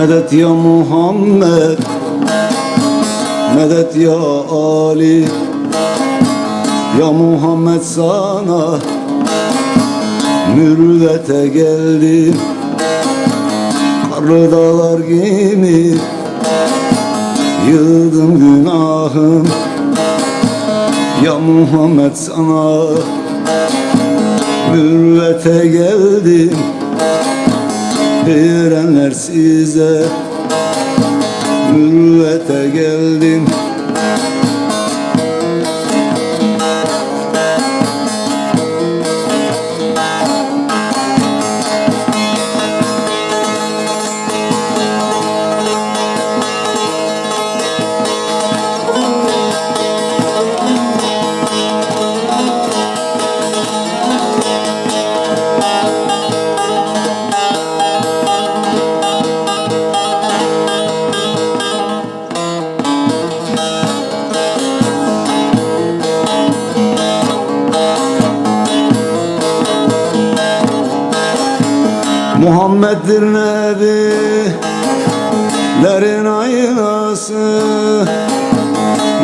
Medet ya Muhammed Medet ya Ali. Ya Muhammed sana Mürvete geldim Karlı dağlar gibi Yığdım günahım. Ya Muhammed sana Mürvete geldim Erenler size. Mürvete geldim Muhammed'dir nebilerin aynası.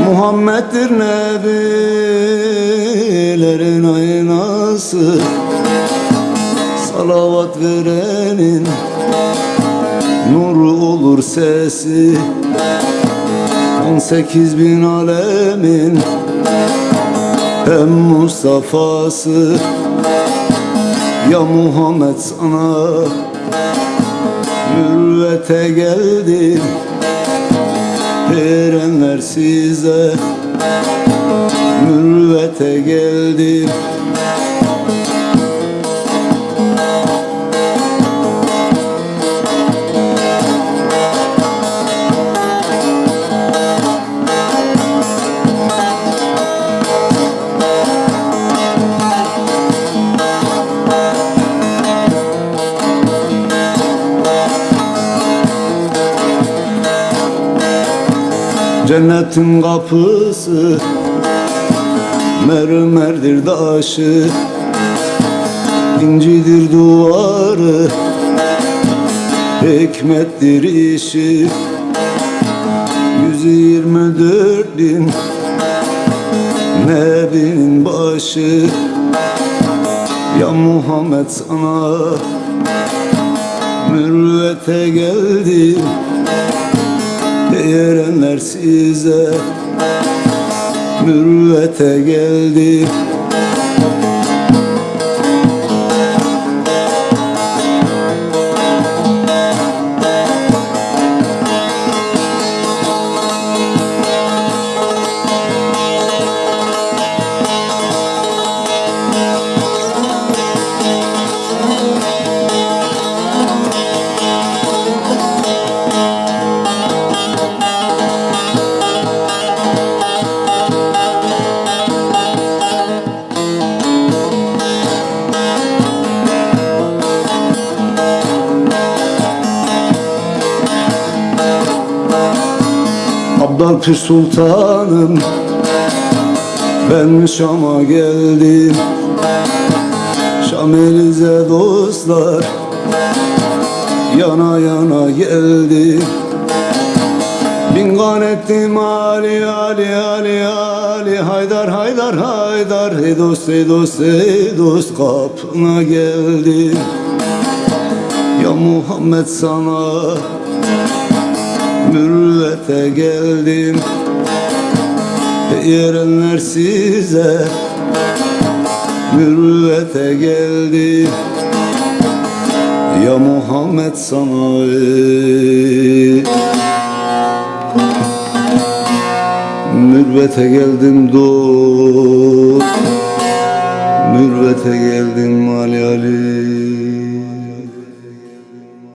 Muhammed'dir nebilerin aynası. Salavat verenin nuru olur sesi. 18 bin alemin hem Mustafa'sı ya Muhammed sana Mürvete geldim. Erenler size Mürvete geldim Cennetin kapısı Mermerdir taşı İncidir duvarı Hikmettir işi. Yüzü yirmi dört bin Nebinin başı. Ya Muhammed sana Mürvete geldim Erenler size. Mürvete geldi Abdal Pir Sultanım Ben Şam'a geldim? Şam Elize dostlar Yana yana geldim Bin gan ettim Ali Ali Ali Ali Haydar Haydar Haydar Hey dost hey dost hey dost kapına geldim Ya Muhammed sana mürvete geldim. Erenler size. Mürvete geldim. Ya Muhammed sana ey. Mürvete geldim dost Mürvete geldim Ali Ali